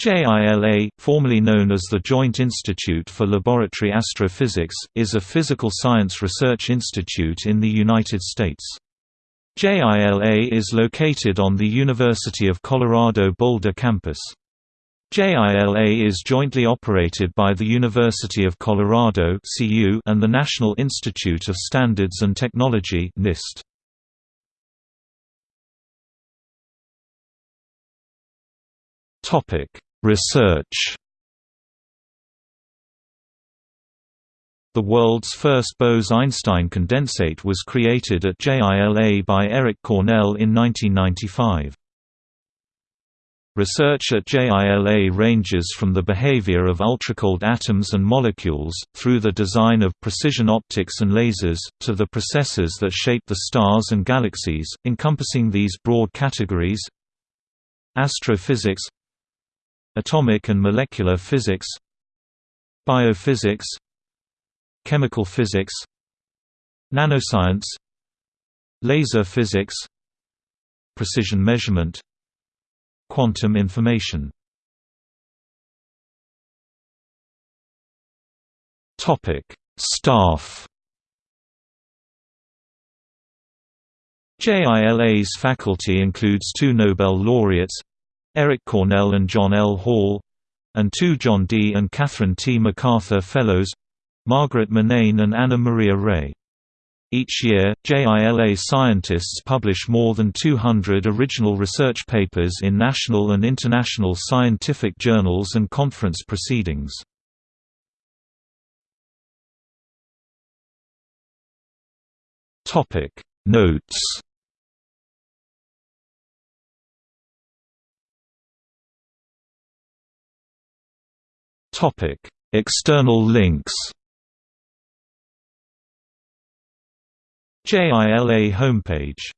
JILA, formerly known as the Joint Institute for Laboratory Astrophysics, is a physical science research institute in the United States. JILA is located on the University of Colorado Boulder campus. JILA is jointly operated by the University of Colorado and the National Institute of Standards and Technology NIST. Topic Research The world's first Bose–Einstein condensate was created at JILA by Eric Cornell in 1995. Research at JILA ranges from the behavior of ultracold atoms and molecules, through the design of precision optics and lasers, to the processes that shape the stars and galaxies, encompassing these broad categories Astrophysics Atomic and molecular physics Biophysics Chemical physics Nanoscience Laser physics Precision measurement Quantum information. Staff. JILA's faculty includes two Nobel laureates Eric Cornell and John L. Hall and two John D. and Catherine T. MacArthur Fellows Margaret Murnane and Ana Maria Rey. Each year, JILA scientists publish more than 200 original research papers in national and international scientific journals and conference proceedings. Notes External links. JILA homepage